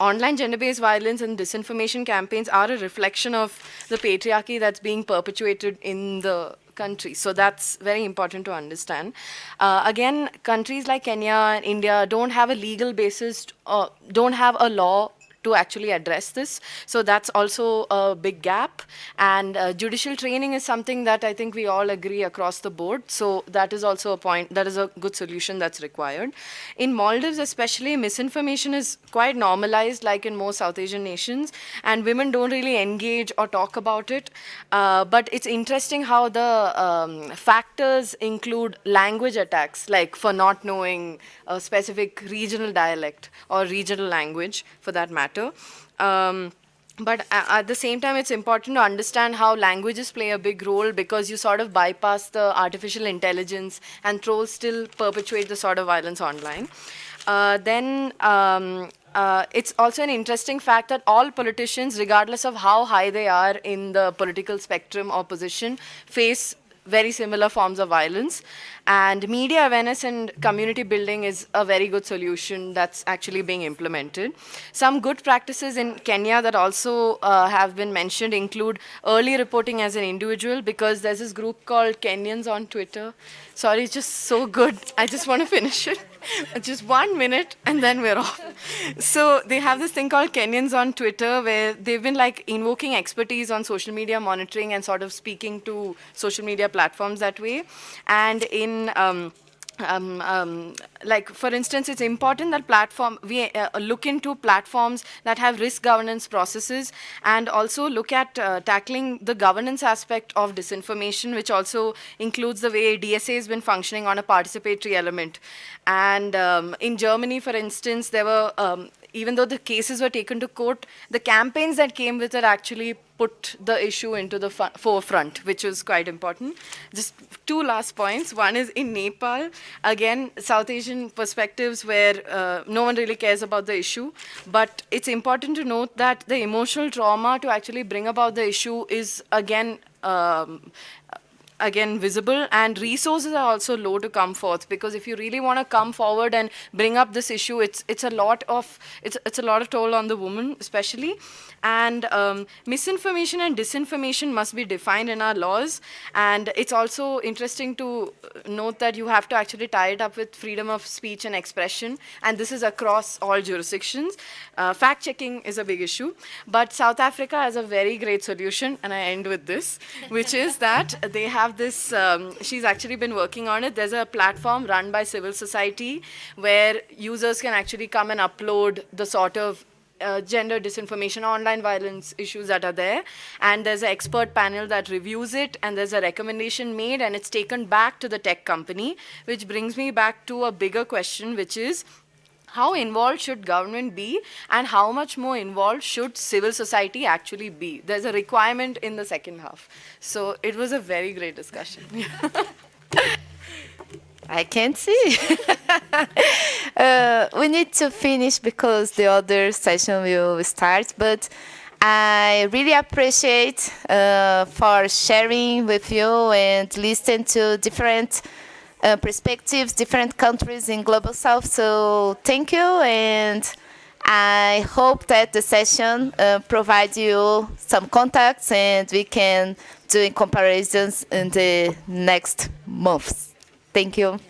online gender-based violence and disinformation campaigns are a reflection of the patriarchy that's being perpetuated in the country. So that's very important to understand. Uh, again, countries like Kenya and India don't have a legal basis, uh, don't have a law to actually address this. So that's also a big gap. And uh, judicial training is something that I think we all agree across the board. So that is also a point, that is a good solution that's required. In Maldives especially, misinformation is quite normalized like in most South Asian nations. And women don't really engage or talk about it. Uh, but it's interesting how the um, factors include language attacks, like for not knowing a specific regional dialect or regional language for that matter matter. Um, but at the same time, it's important to understand how languages play a big role because you sort of bypass the artificial intelligence and trolls still perpetuate the sort of violence online. Uh, then um, uh, it's also an interesting fact that all politicians, regardless of how high they are in the political spectrum or position, face very similar forms of violence. And media awareness and community building is a very good solution that's actually being implemented. Some good practices in Kenya that also uh, have been mentioned include early reporting as an individual because there's this group called Kenyans on Twitter. Sorry, just so good. I just want to finish it. just one minute and then we're off. So they have this thing called Kenyans on Twitter where they've been like invoking expertise on social media monitoring and sort of speaking to social media platforms that way. And in um, um, um, like for instance, it's important that platform we uh, look into platforms that have risk governance processes and also look at uh, tackling the governance aspect of disinformation, which also includes the way DSA has been functioning on a participatory element. And um, in Germany, for instance, there were um, even though the cases were taken to court, the campaigns that came with it actually put the issue into the forefront, which was quite important. Just two last points. One is in Nepal, again, South Asian perspectives where uh, no one really cares about the issue, but it's important to note that the emotional trauma to actually bring about the issue is, again, um, again visible. And resources are also low to come forth because if you really want to come forward and bring up this issue it's it's a lot of it's it's a lot of toll on the woman especially. And um, misinformation and disinformation must be defined in our laws. And it's also interesting to note that you have to actually tie it up with freedom of speech and expression. And this is across all jurisdictions. Uh, fact checking is a big issue. But South Africa has a very great solution and I end with this which is that they have this um, she's actually been working on it there's a platform run by civil society where users can actually come and upload the sort of uh, gender disinformation, online violence issues that are there. And there's an expert panel that reviews it, and there's a recommendation made, and it's taken back to the tech company, which brings me back to a bigger question, which is, how involved should government be and how much more involved should civil society actually be? There's a requirement in the second half. So it was a very great discussion. I can't see. uh, we need to finish because the other session will start, but I really appreciate uh, for sharing with you and listen to different uh, perspectives, different countries in Global South. So thank you, and I hope that the session uh, provides you some contacts and we can do comparisons in the next months. Thank you.